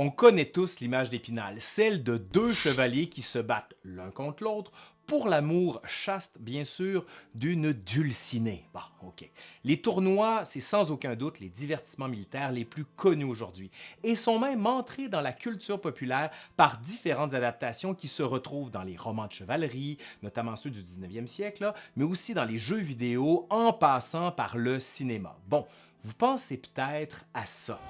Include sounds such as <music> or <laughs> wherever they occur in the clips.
On connaît tous l'image d'Épinal, celle de deux chevaliers qui se battent l'un contre l'autre pour l'amour chaste, bien sûr, d'une dulcinée. Bon, OK. Les tournois, c'est sans aucun doute les divertissements militaires les plus connus aujourd'hui et sont même entrés dans la culture populaire par différentes adaptations qui se retrouvent dans les romans de chevalerie, notamment ceux du 19e siècle, mais aussi dans les jeux vidéo en passant par le cinéma. Bon, vous pensez peut-être à ça.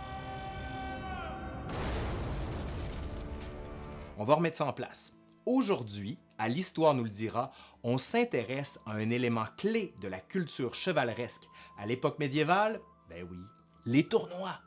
On va remettre ça en place. Aujourd'hui, à l'Histoire nous le dira, on s'intéresse à un élément clé de la culture chevaleresque à l'époque médiévale, ben oui, les tournois.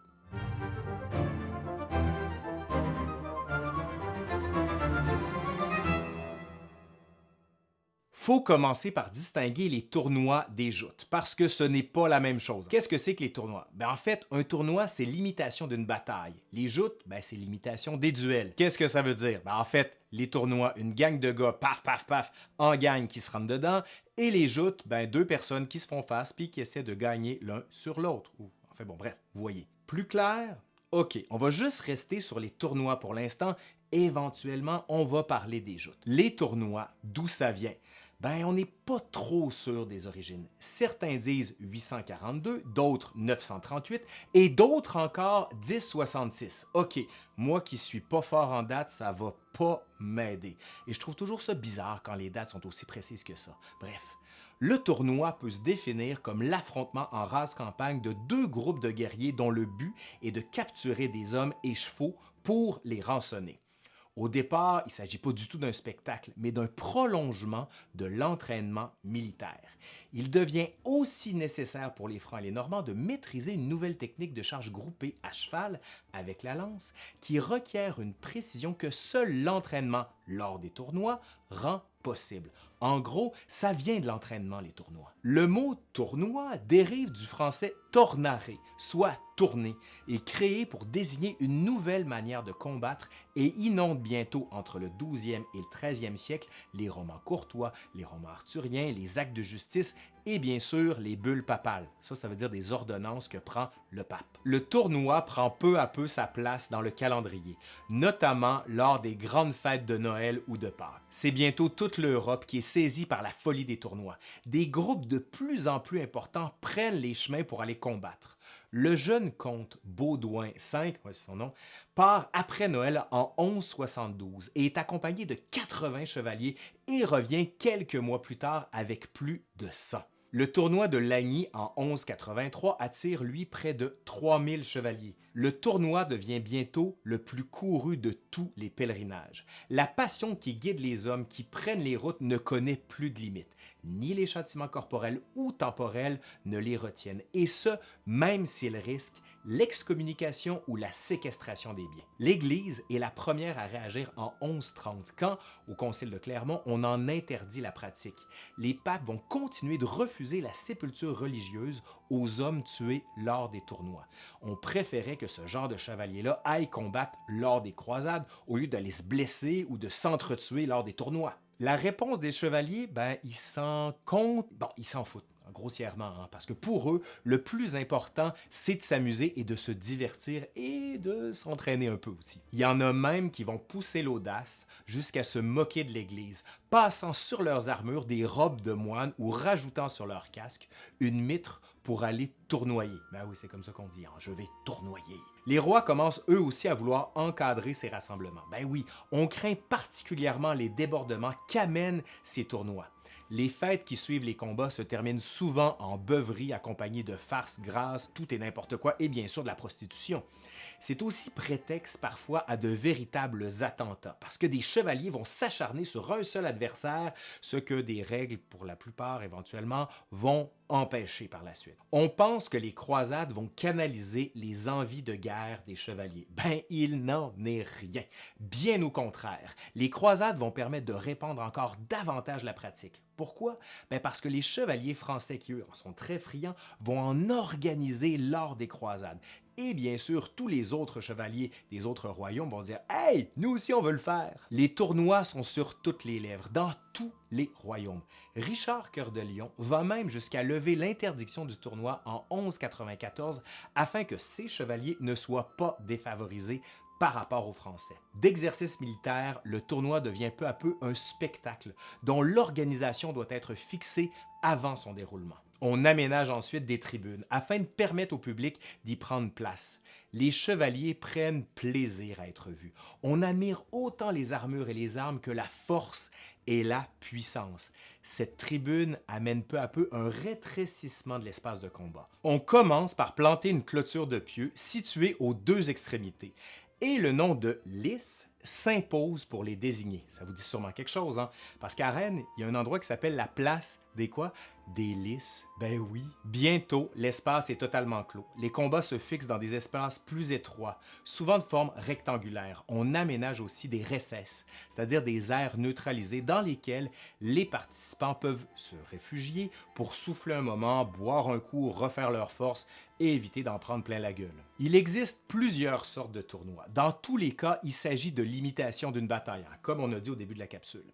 Faut commencer par distinguer les tournois des joutes, parce que ce n'est pas la même chose. Qu'est-ce que c'est que les tournois? Ben, en fait, un tournoi, c'est l'imitation d'une bataille. Les joutes, ben, c'est l'imitation des duels. Qu'est-ce que ça veut dire? Ben, en fait, les tournois, une gang de gars, paf, paf, paf, en gang qui se rentrent dedans, et les joutes, ben, deux personnes qui se font face puis qui essaient de gagner l'un sur l'autre. Enfin bon, bref, vous voyez. Plus clair? OK, on va juste rester sur les tournois pour l'instant. Éventuellement, on va parler des joutes. Les tournois, d'où ça vient? Ben on n'est pas trop sûr des origines. Certains disent 842, d'autres 938 et d'autres encore 1066. OK, moi qui suis pas fort en date, ça va pas m'aider. Et je trouve toujours ça bizarre quand les dates sont aussi précises que ça. Bref, le tournoi peut se définir comme l'affrontement en race campagne de deux groupes de guerriers dont le but est de capturer des hommes et chevaux pour les rançonner. Au départ, il ne s'agit pas du tout d'un spectacle, mais d'un prolongement de l'entraînement militaire. Il devient aussi nécessaire pour les Francs et les Normands de maîtriser une nouvelle technique de charge groupée à cheval avec la lance qui requiert une précision que seul l'entraînement lors des tournois rend possible. En gros, ça vient de l'entraînement, les tournois. Le mot tournoi dérive du français tornare, soit tourner, et créé pour désigner une nouvelle manière de combattre et inonde bientôt entre le 12e et le 13e siècle les romans courtois, les romans arthuriens, les actes de justice et bien sûr les bulles papales. Ça, ça veut dire des ordonnances que prend le pape. Le tournoi prend peu à peu sa place dans le calendrier, notamment lors des grandes fêtes de Noël ou de Pâques. C'est bientôt toute l'Europe qui est saisie par la folie des tournois. Des groupes de plus en plus importants prennent les chemins pour aller combattre. Le jeune comte Baudouin V, c'est son nom, part après Noël en 1172 et est accompagné de 80 chevaliers et revient quelques mois plus tard avec plus de 100. Le tournoi de Lagny en 1183 attire lui près de 3000 chevaliers. Le tournoi devient bientôt le plus couru de tous les pèlerinages. La passion qui guide les hommes qui prennent les routes ne connaît plus de limites. Ni les châtiments corporels ou temporels ne les retiennent, et ce, même s'ils risquent l'excommunication ou la séquestration des biens. L'Église est la première à réagir en 1130, quand, au Concile de Clermont, on en interdit la pratique. Les papes vont continuer de refuser la sépulture religieuse aux hommes tués lors des tournois. On préférait que ce genre de chevalier-là aille combattre lors des croisades au lieu d'aller se blesser ou de s'entretuer lors des tournois. La réponse des chevaliers, ben, ils s'en comptent, bon, ils s'en foutent grossièrement, hein, parce que pour eux, le plus important, c'est de s'amuser et de se divertir et de s'entraîner un peu aussi. Il y en a même qui vont pousser l'audace jusqu'à se moquer de l'Église, passant sur leurs armures des robes de moine ou rajoutant sur leur casque une mitre pour aller tournoyer. Ben oui, c'est comme ça qu'on dit, hein, je vais tournoyer. Les rois commencent eux aussi à vouloir encadrer ces rassemblements. Ben oui, on craint particulièrement les débordements qu'amènent ces tournois. Les fêtes qui suivent les combats se terminent souvent en beuverie accompagnée de farces grasses, tout et n'importe quoi, et bien sûr de la prostitution. C'est aussi prétexte parfois à de véritables attentats, parce que des chevaliers vont s'acharner sur un seul adversaire, ce que des règles, pour la plupart éventuellement, vont empêcher par la suite. On pense que les croisades vont canaliser les envies de guerre des chevaliers. Ben, il n'en est rien. Bien au contraire, les croisades vont permettre de répandre encore davantage la pratique. Pourquoi? Ben parce que les chevaliers français qui, eux, en sont très friands, vont en organiser lors des croisades. Et bien sûr, tous les autres chevaliers des autres royaumes vont dire « Hey, nous aussi on veut le faire! » Les tournois sont sur toutes les lèvres, dans tous les royaumes. Richard Cœur de Lion va même jusqu'à lever l'interdiction du tournoi en 1194 afin que ces chevaliers ne soient pas défavorisés par rapport aux Français. D'exercice militaire, le tournoi devient peu à peu un spectacle dont l'organisation doit être fixée avant son déroulement. On aménage ensuite des tribunes afin de permettre au public d'y prendre place. Les chevaliers prennent plaisir à être vus. On admire autant les armures et les armes que la force et la puissance. Cette tribune amène peu à peu un rétrécissement de l'espace de combat. On commence par planter une clôture de pieux située aux deux extrémités et le nom de lys s'impose pour les désigner. Ça vous dit sûrement quelque chose, hein? Parce qu'à Rennes, il y a un endroit qui s'appelle la place des quoi? Des lys. Ben oui. Bientôt, l'espace est totalement clos. Les combats se fixent dans des espaces plus étroits, souvent de forme rectangulaire. On aménage aussi des recesses, c'est-à-dire des aires neutralisées dans lesquelles les participants peuvent se réfugier pour souffler un moment, boire un coup, refaire leur force et éviter d'en prendre plein la gueule. Il existe plusieurs sortes de tournois. Dans tous les cas, il s'agit de l'imitation d'une bataille, hein, comme on a dit au début de la capsule.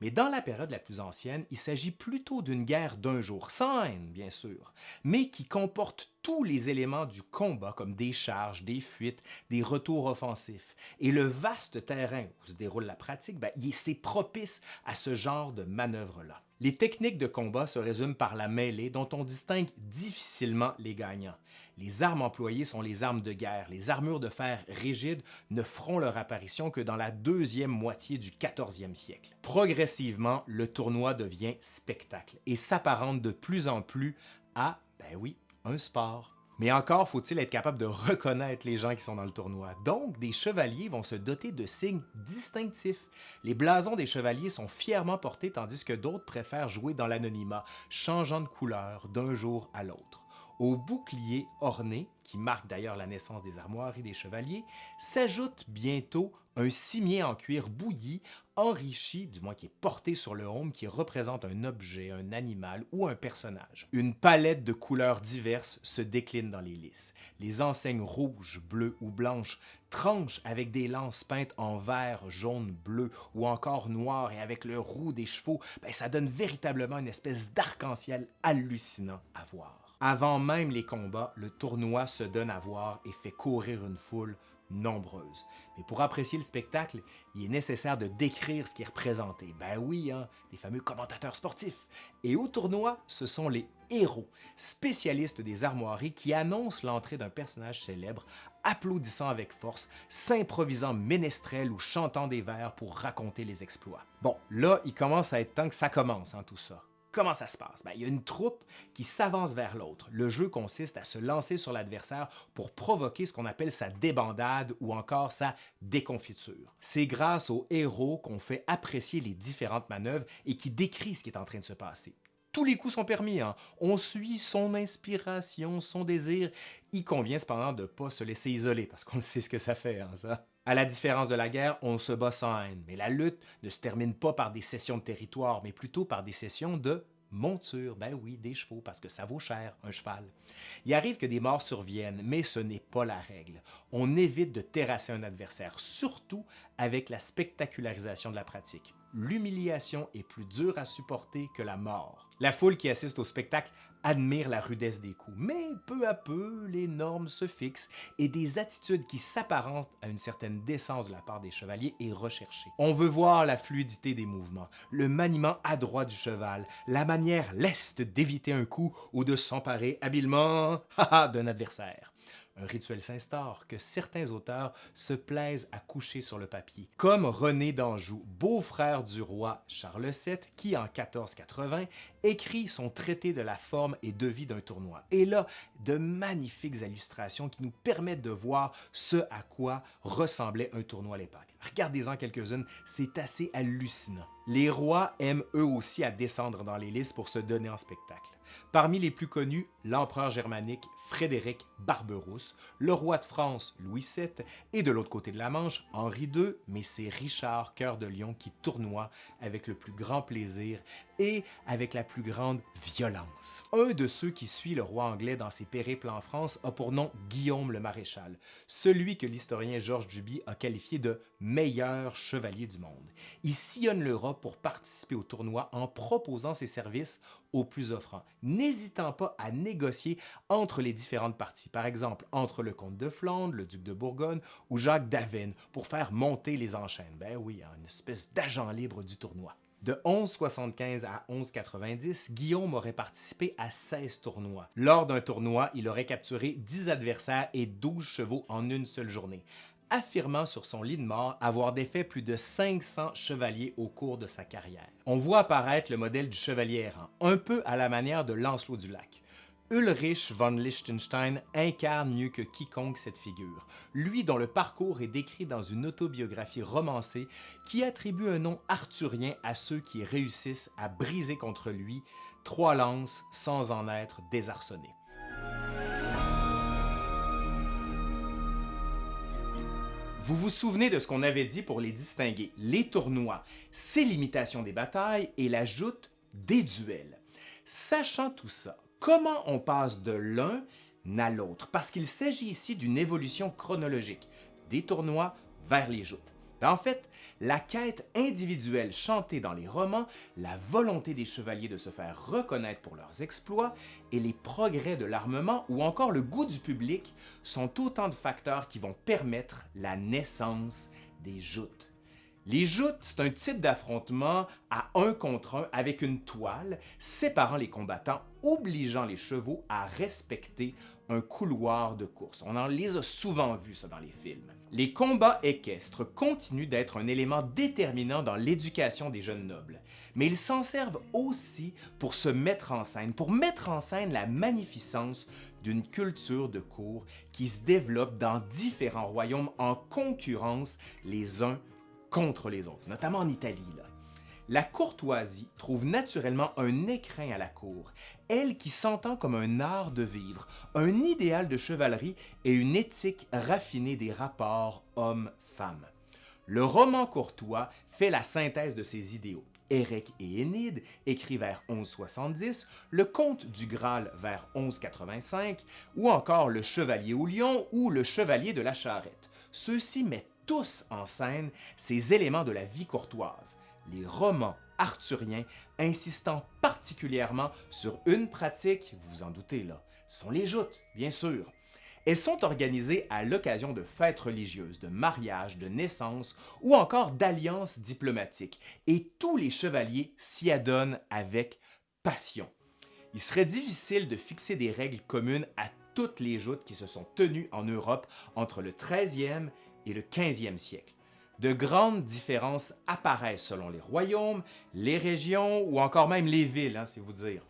Mais dans la période la plus ancienne, il s'agit plutôt d'une guerre d'un jour, sans bien sûr, mais qui comporte tous les éléments du combat comme des charges, des fuites, des retours offensifs. Et le vaste terrain où se déroule la pratique, ben, c'est propice à ce genre de manœuvre-là. Les techniques de combat se résument par la mêlée dont on distingue difficilement les gagnants. Les armes employées sont les armes de guerre. Les armures de fer rigides ne feront leur apparition que dans la deuxième moitié du 14e siècle. Progressivement, le tournoi devient spectacle et s'apparente de plus en plus à, ben oui, un sport. Mais encore faut-il être capable de reconnaître les gens qui sont dans le tournoi. Donc, des chevaliers vont se doter de signes distinctifs. Les blasons des chevaliers sont fièrement portés tandis que d'autres préfèrent jouer dans l'anonymat, changeant de couleur d'un jour à l'autre. Au bouclier orné, qui marque d'ailleurs la naissance des armoiries des chevaliers, s'ajoute bientôt un cimier en cuir bouilli, enrichi, du moins qui est porté sur le homme, qui représente un objet, un animal ou un personnage. Une palette de couleurs diverses se décline dans les lys. Les enseignes rouges, bleues ou blanches tranchent avec des lances peintes en vert, jaune, bleu ou encore noir et avec le roux des chevaux, ben, ça donne véritablement une espèce d'arc-en-ciel hallucinant à voir. Avant même les combats, le tournoi se donne à voir et fait courir une foule nombreuse. Mais pour apprécier le spectacle, il est nécessaire de décrire ce qui est représenté. Ben oui, hein, des fameux commentateurs sportifs. Et au tournoi, ce sont les héros, spécialistes des armoiries qui annoncent l'entrée d'un personnage célèbre, applaudissant avec force, s'improvisant ménestrel ou chantant des vers pour raconter les exploits. Bon, là, il commence à être temps que ça commence, hein, tout ça. Comment ça se passe? Ben, il y a une troupe qui s'avance vers l'autre. Le jeu consiste à se lancer sur l'adversaire pour provoquer ce qu'on appelle sa débandade ou encore sa déconfiture. C'est grâce aux héros qu'on fait apprécier les différentes manœuvres et qui décrit ce qui est en train de se passer tous les coups sont permis. Hein. On suit son inspiration, son désir. Il convient cependant de ne pas se laisser isoler, parce qu'on sait ce que ça fait, hein, ça. À la différence de la guerre, on se bat sans haine, mais la lutte ne se termine pas par des cessions de territoire, mais plutôt par des cessions de monture, ben oui, des chevaux, parce que ça vaut cher, un cheval. Il arrive que des morts surviennent, mais ce n'est pas la règle. On évite de terrasser un adversaire, surtout avec la spectacularisation de la pratique. L'humiliation est plus dure à supporter que la mort. La foule qui assiste au spectacle admire la rudesse des coups, mais peu à peu, les normes se fixent et des attitudes qui s'apparentent à une certaine décence de la part des chevaliers est recherchée. On veut voir la fluidité des mouvements, le maniement adroit du cheval, la manière leste d'éviter un coup ou de s'emparer habilement <laughs> d'un adversaire un rituel s'instaure que certains auteurs se plaisent à coucher sur le papier, comme René d'Anjou, beau-frère du roi Charles VII, qui en 1480 écrit son traité de la forme et de vie d'un tournoi. Et là, de magnifiques illustrations qui nous permettent de voir ce à quoi ressemblait un tournoi à l'époque. Regardez-en quelques-unes, c'est assez hallucinant. Les rois aiment eux aussi à descendre dans les listes pour se donner en spectacle. Parmi les plus connus, l'empereur germanique Frédéric Barberousse, le roi de France Louis VII et de l'autre côté de la Manche, Henri II, mais c'est Richard Cœur de Lion qui tournoie avec le plus grand plaisir et avec la plus grande violence. Un de ceux qui suit le roi anglais dans ses périples en France a pour nom Guillaume le Maréchal, celui que l'historien Georges Duby a qualifié de meilleur chevalier du monde. Il sillonne l'Europe pour participer au tournoi en proposant ses services aux plus offrants, n'hésitant pas à négocier entre les différentes parties, par exemple entre le comte de Flandre, le duc de Bourgogne ou Jacques d'Avesnes, pour faire monter les enchaînes. Ben oui, une espèce d'agent libre du tournoi. De 1175 à 1190, Guillaume aurait participé à 16 tournois. Lors d'un tournoi, il aurait capturé 10 adversaires et 12 chevaux en une seule journée, affirmant sur son lit de mort avoir défait plus de 500 chevaliers au cours de sa carrière. On voit apparaître le modèle du chevalier errant, un peu à la manière de Lancelot du Lac. Ulrich von Liechtenstein incarne mieux que quiconque cette figure, lui dont le parcours est décrit dans une autobiographie romancée qui attribue un nom arthurien à ceux qui réussissent à briser contre lui trois lances sans en être désarçonnés. Vous vous souvenez de ce qu'on avait dit pour les distinguer, les tournois, c'est l'imitation des batailles et la joute des duels. Sachant tout ça, comment on passe de l'un à l'autre, parce qu'il s'agit ici d'une évolution chronologique, des tournois vers les joutes. Ben, en fait, la quête individuelle chantée dans les romans, la volonté des chevaliers de se faire reconnaître pour leurs exploits et les progrès de l'armement ou encore le goût du public sont autant de facteurs qui vont permettre la naissance des joutes. Les joutes, c'est un type d'affrontement à un contre un avec une toile, séparant les combattants, obligeant les chevaux à respecter un couloir de course. On en les a souvent vus, ça, dans les films. Les combats équestres continuent d'être un élément déterminant dans l'éducation des jeunes nobles, mais ils s'en servent aussi pour se mettre en scène, pour mettre en scène la magnificence d'une culture de cour qui se développe dans différents royaumes en concurrence les uns contre les autres, notamment en Italie. La courtoisie trouve naturellement un écrin à la cour, elle qui s'entend comme un art de vivre, un idéal de chevalerie et une éthique raffinée des rapports homme-femme. Le roman courtois fait la synthèse de ces idéaux. Érec et Énide, écrit vers 1170, le Comte du Graal vers 1185, ou encore le Chevalier au Lion ou le Chevalier de la Charrette. Ceux-ci mettent tous en scène ces éléments de la vie courtoise, les romans arthuriens insistant particulièrement sur une pratique, vous vous en doutez là, sont les joutes, bien sûr. Elles sont organisées à l'occasion de fêtes religieuses, de mariages, de naissances ou encore d'alliances diplomatiques, et tous les chevaliers s'y adonnent avec passion. Il serait difficile de fixer des règles communes à toutes les joutes qui se sont tenues en Europe entre le 13e et le 15e siècle. De grandes différences apparaissent selon les royaumes, les régions ou encore même les villes, hein, c'est vous dire.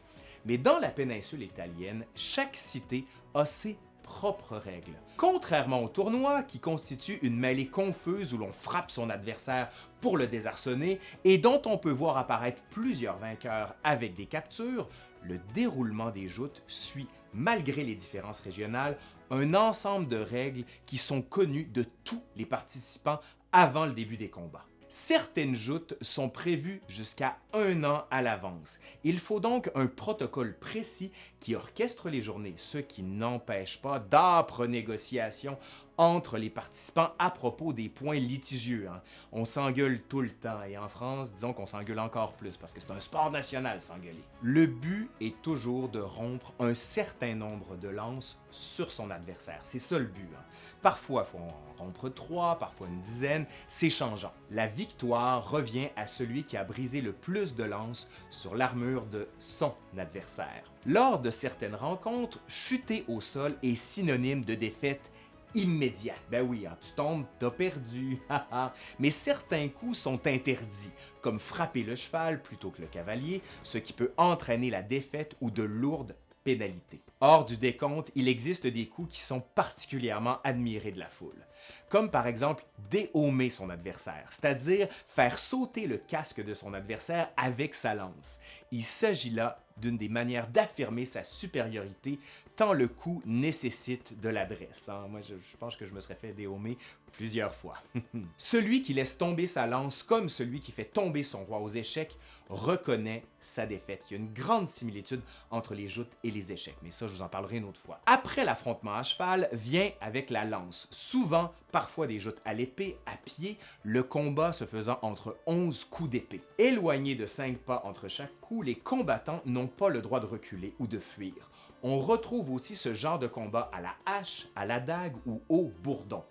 Mais dans la péninsule italienne, chaque cité a ses propres règles. Contrairement au tournoi, qui constitue une mêlée confuse où l'on frappe son adversaire pour le désarçonner et dont on peut voir apparaître plusieurs vainqueurs avec des captures, le déroulement des joutes suit, malgré les différences régionales, un ensemble de règles qui sont connues de tous les participants avant le début des combats. Certaines joutes sont prévues jusqu'à un an à l'avance. Il faut donc un protocole précis qui orchestre les journées, ce qui n'empêche pas d'âpres négociations entre les participants à propos des points litigieux. Hein. On s'engueule tout le temps et en France, disons qu'on s'engueule encore plus parce que c'est un sport national s'engueuler. Le but est toujours de rompre un certain nombre de lances sur son adversaire. C'est ça le but. Hein. Parfois, il faut en rompre trois, parfois une dizaine, c'est changeant. La victoire revient à celui qui a brisé le plus de lances sur l'armure de son adversaire. Lors de certaines rencontres, chuter au sol est synonyme de défaite immédiat. Ben oui, hein, tu tombes, t'as perdu. <laughs> Mais certains coups sont interdits, comme frapper le cheval plutôt que le cavalier, ce qui peut entraîner la défaite ou de lourdes pénalités. Hors du décompte, il existe des coups qui sont particulièrement admirés de la foule, comme par exemple déhomer son adversaire, c'est-à-dire faire sauter le casque de son adversaire avec sa lance. Il s'agit là d'une des manières d'affirmer sa supériorité tant le coup nécessite de l'adresse. Hein. Moi, je, pense que je me serais fait déhomer plusieurs fois. <laughs> celui qui laisse tomber sa lance comme celui qui fait tomber son roi aux échecs reconnaît sa défaite. Il y a une grande similitude entre les joutes et les échecs, mais ça, je vous en parlerai une autre fois. Après l'affrontement à cheval, vient avec la lance, souvent parfois des joutes à l'épée, à pied, le combat se faisant entre 11 coups d'épée. Éloignés de 5 pas entre chaque coup, les combattants n'ont pas le droit de reculer ou de fuir. On retrouve aussi ce genre de combat à la hache, à la dague ou au bourdon.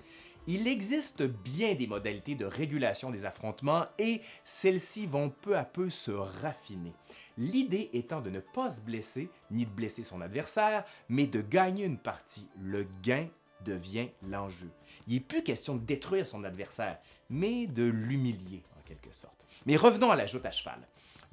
Il existe bien des modalités de régulation des affrontements et celles-ci vont peu à peu se raffiner. L'idée étant de ne pas se blesser ni de blesser son adversaire, mais de gagner une partie. Le gain devient l'enjeu. Il n'est plus question de détruire son adversaire, mais de l'humilier en quelque sorte. Mais revenons à la joute à cheval.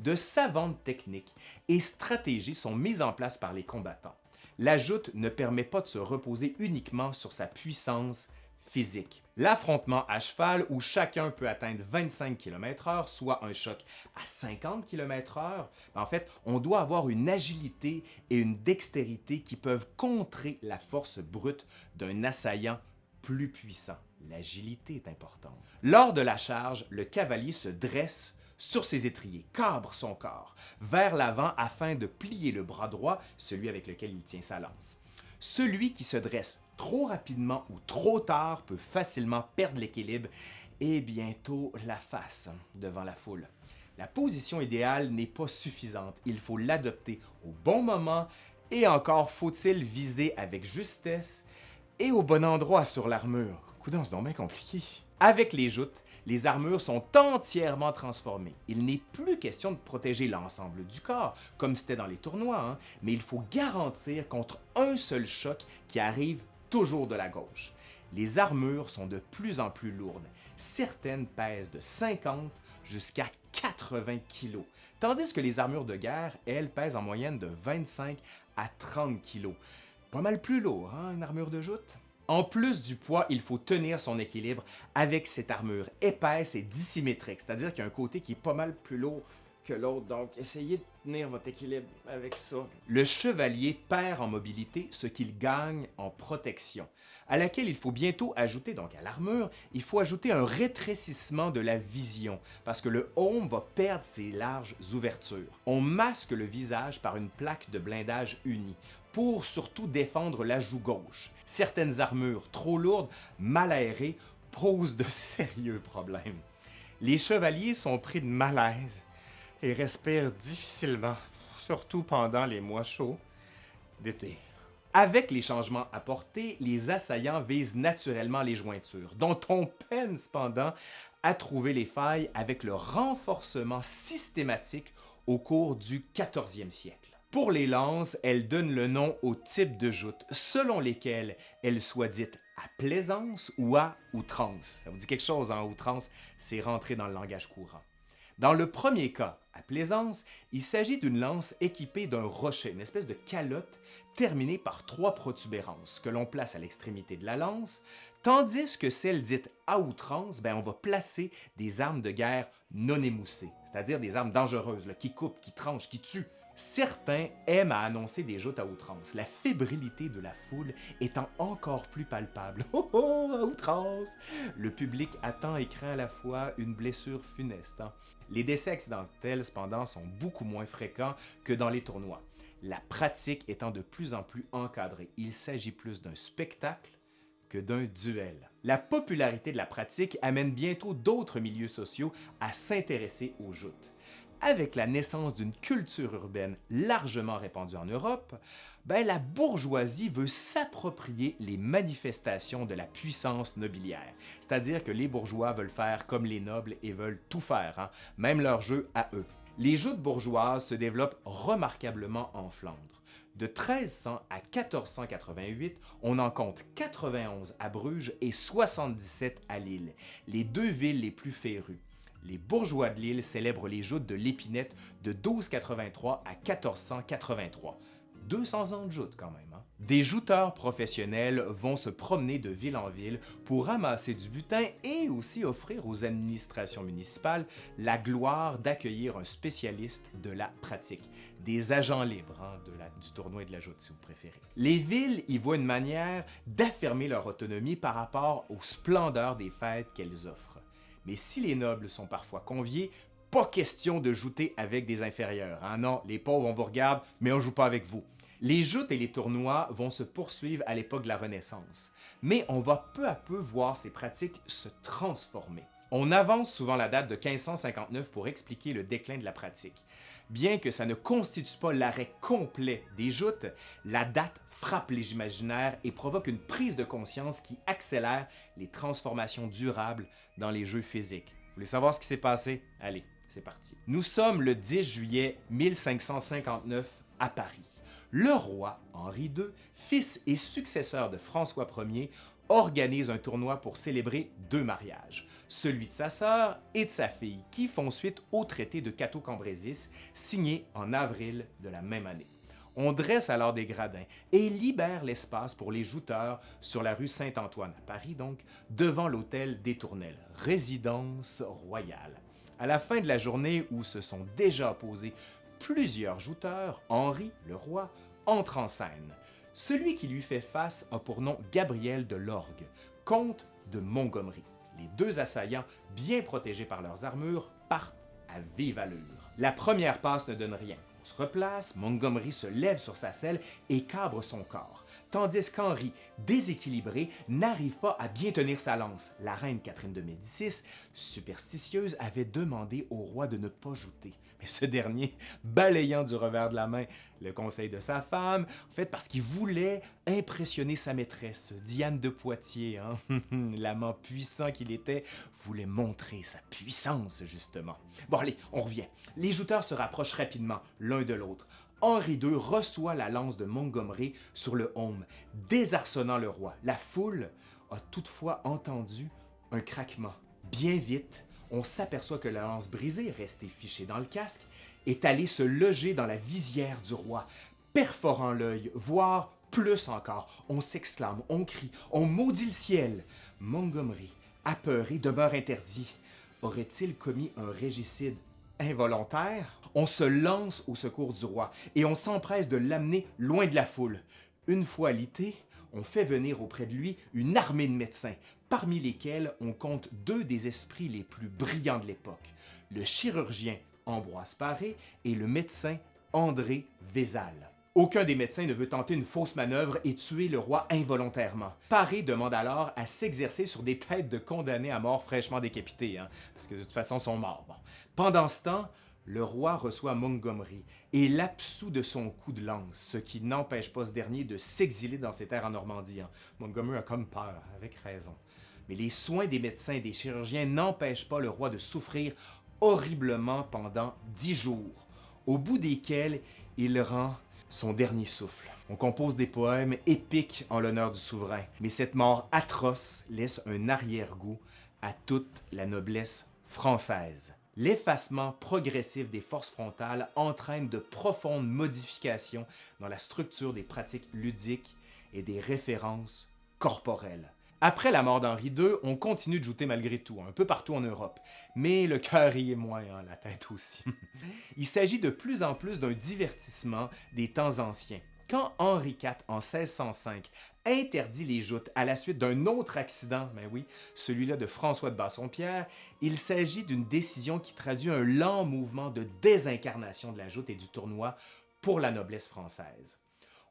De savantes techniques et stratégies sont mises en place par les combattants. La joute ne permet pas de se reposer uniquement sur sa puissance physique. L'affrontement à cheval où chacun peut atteindre 25 km/h, soit un choc à 50 km/h, en fait, on doit avoir une agilité et une dextérité qui peuvent contrer la force brute d'un assaillant plus puissant. L'agilité est importante. Lors de la charge, le cavalier se dresse sur ses étriers, cabre son corps vers l'avant afin de plier le bras droit, celui avec lequel il tient sa lance. Celui qui se dresse trop rapidement ou trop tard peut facilement perdre l'équilibre et bientôt la face devant la foule. La position idéale n'est pas suffisante, il faut l'adopter au bon moment et encore faut-il viser avec justesse et au bon endroit sur l'armure. Coudon, c'est donc bien compliqué. Avec les joutes, les armures sont entièrement transformées. Il n'est plus question de protéger l'ensemble du corps, comme c'était dans les tournois, hein, mais il faut garantir contre un seul choc qui arrive toujours de la gauche. Les armures sont de plus en plus lourdes. Certaines pèsent de 50 jusqu'à 80 kg, tandis que les armures de guerre, elles, pèsent en moyenne de 25 à 30 kg. Pas mal plus lourd, hein, une armure de joute? En plus du poids, il faut tenir son équilibre avec cette armure épaisse et dissymétrique, c'est-à-dire qu'il y a un côté qui est pas mal plus lourd que l'autre, donc essayez de tenir votre équilibre avec ça. Le chevalier perd en mobilité ce qu'il gagne en protection, à laquelle il faut bientôt ajouter, donc à l'armure, il faut ajouter un rétrécissement de la vision, parce que le homme va perdre ses larges ouvertures. On masque le visage par une plaque de blindage unie, pour surtout défendre la joue gauche. Certaines armures trop lourdes, mal aérées, posent de <laughs> sérieux problèmes. Les chevaliers sont pris de malaise et respire difficilement, surtout pendant les mois chauds d'été. Avec les changements apportés, les assaillants visent naturellement les jointures, dont on peine cependant à trouver les failles avec le renforcement systématique au cours du 14e siècle. Pour les lances, elles donnent le nom au type de joute, selon lesquelles elles soient dites à plaisance ou à outrance. Ça vous dit quelque chose en outrance? C'est rentré dans le langage courant. Dans le premier cas, à Plaisance, il s'agit d'une lance équipée d'un rocher, une espèce de calotte terminée par trois protubérances que l'on place à l'extrémité de la lance, tandis que celle dite à outrance, ben, on va placer des armes de guerre non émoussées, c'est-à-dire des armes dangereuses qui coupent, qui tranchent, qui tuent. Certains aiment à annoncer des joutes à outrance, la fébrilité de la foule étant encore plus palpable. <laughs> Oh oh, à outrance! Le public attend et craint à la fois une blessure funeste. Hein. Les décès accidentels, cependant, sont beaucoup moins fréquents que dans les tournois. La pratique étant de plus en plus encadrée, il s'agit plus d'un spectacle que d'un duel. La popularité de la pratique amène bientôt d'autres milieux sociaux à s'intéresser aux joutes avec la naissance d'une culture urbaine largement répandue en Europe, ben, la bourgeoisie veut s'approprier les manifestations de la puissance nobiliaire. C'est-à-dire que les bourgeois veulent faire comme les nobles et veulent tout faire, hein, même leur jeu à eux. Les joutes bourgeoises se développent remarquablement en Flandre. De 1300 à 1488, on en compte 91 à Bruges et 77 à Lille, les deux villes les plus férues les bourgeois de l'île célèbrent les joutes de l'épinette de 1283 à 1483. 200 ans de joutes quand même. Hein? Des jouteurs professionnels vont se promener de ville en ville pour ramasser du butin et aussi offrir aux administrations municipales la gloire d'accueillir un spécialiste de la pratique, des agents libres hein, du tournoi de la joute si vous préférez. Les villes y voient une manière d'affirmer leur autonomie par rapport aux splendeurs des fêtes qu'elles offrent. Mais si les nobles sont parfois conviés, pas question de jouter avec des inférieurs. Hein? Non, les pauvres, on vous regarde, mais on joue pas avec vous. Les joutes et les tournois vont se poursuivre à l'époque de la Renaissance, mais on va peu à peu voir ces pratiques se transformer. On avance souvent la date de 1559 pour expliquer le déclin de la pratique. Bien que ça ne constitue pas l'arrêt complet des joutes, la date frappe les imaginaires et provoque une prise de conscience qui accélère les transformations durables dans les jeux physiques. Vous voulez savoir ce qui s'est passé? Allez, c'est parti. Nous sommes le 10 juillet 1559 à Paris. Le roi Henri II, fils et successeur de François Ier, organise un tournoi pour célébrer deux mariages, celui de sa sœur et de sa fille, qui font suite au traité de Cateau-Cambrésis, signé en avril de la même année. On dresse alors des gradins et libère l'espace pour les jouteurs sur la rue Saint-Antoine, à Paris donc, devant l'hôtel des Tournelles, résidence royale. À la fin de la journée où se sont déjà opposés plusieurs jouteurs, Henri, le roi, entre en scène. Celui qui lui fait face a pour nom Gabriel de Lorgue, comte de Montgomery. Les deux assaillants, bien protégés par leurs armures, partent à vive allure. La première passe ne donne rien. On se replace, Montgomery se lève sur sa selle et cabre son corps, tandis qu'Henri, déséquilibré, n'arrive pas à bien tenir sa lance. La reine Catherine de Médicis, superstitieuse, avait demandé au roi de ne pas jouter ce dernier, balayant du revers de la main le conseil de sa femme, en fait parce qu'il voulait impressionner sa maîtresse, Diane de Poitiers, hein? <laughs> l'amant puissant qu'il était, voulait montrer sa puissance justement. Bon allez, on revient. Les jouteurs se rapprochent rapidement l'un de l'autre. Henri II reçoit la lance de Montgomery sur le home, désarçonnant le roi. La foule a toutefois entendu un craquement. Bien vite, on s'aperçoit que la lance brisée, restée fichée dans le casque, est allée se loger dans la visière du roi, perforant l'œil, voire plus encore. On s'exclame, on crie, on maudit le ciel. Montgomery, apeuré, demeure interdit. Aurait-il commis un régicide involontaire? On se lance au secours du roi et on s'empresse de l'amener loin de la foule. Une fois alité, on fait venir auprès de lui une armée de médecins, parmi lesquels on compte deux des esprits les plus brillants de l'époque, le chirurgien Ambroise Paré et le médecin André Vézal. Aucun des médecins ne veut tenter une fausse manœuvre et tuer le roi involontairement. Paré demande alors à s'exercer sur des têtes de condamnés à mort fraîchement décapités, hein, parce que de toute façon, ils sont morts. Pendant ce temps, le roi reçoit Montgomery et l'absout de son coup de lance, ce qui n'empêche pas ce dernier de s'exiler dans ses terres en Normandie. Hein. Montgomery a comme peur, avec raison. Mais les soins des médecins et des chirurgiens n'empêchent pas le roi de souffrir horriblement pendant dix jours, au bout desquels il rend son dernier souffle. On compose des poèmes épiques en l'honneur du souverain, mais cette mort atroce laisse un arrière-goût à toute la noblesse française. L'effacement progressif des forces frontales entraîne de profondes modifications dans la structure des pratiques ludiques et des références corporelles. Après la mort d'Henri II, on continue de jouer malgré tout, un peu partout en Europe. Mais le cœur y est moins, hein, la tête aussi. <laughs> Il s'agit de plus en plus d'un divertissement des temps anciens. Quand Henri IV, en 1605, interdit les joutes à la suite d'un autre accident, ben oui, celui-là de François de Bassompierre, il s'agit d'une décision qui traduit un lent mouvement de désincarnation de la joute et du tournoi pour la noblesse française.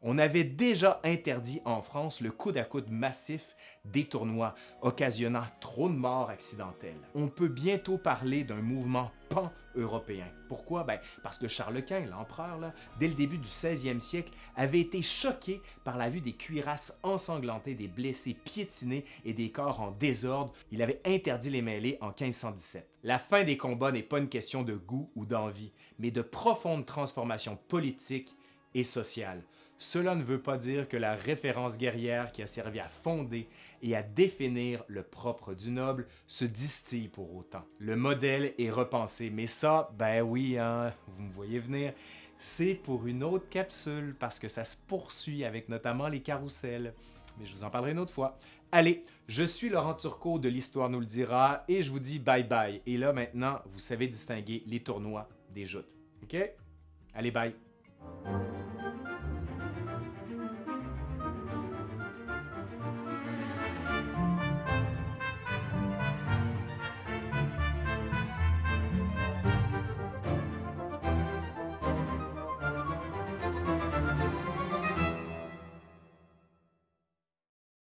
On avait déjà interdit en France le coude à coude massif des tournois, occasionnant trop de morts accidentelles. On peut bientôt parler d'un mouvement pan-européen. Pourquoi? Ben, parce que Charles Quint, l'empereur, dès le début du 16e siècle, avait été choqué par la vue des cuirasses ensanglantées, des blessés piétinés et des corps en désordre. Il avait interdit les mêlées en 1517. La fin des combats n'est pas une question de goût ou d'envie, mais de profonde transformation politique et sociale. Cela ne veut pas dire que la référence guerrière qui a servi à fonder et à définir le propre du noble se distille pour autant. Le modèle est repensé, mais ça, ben oui, hein, vous me voyez venir, c'est pour une autre capsule parce que ça se poursuit avec notamment les carousels. Mais je vous en parlerai une autre fois. Allez, je suis Laurent Turcot de l'Histoire nous le dira et je vous dis bye bye. Et là maintenant, vous savez distinguer les tournois des joutes. OK? Allez, bye!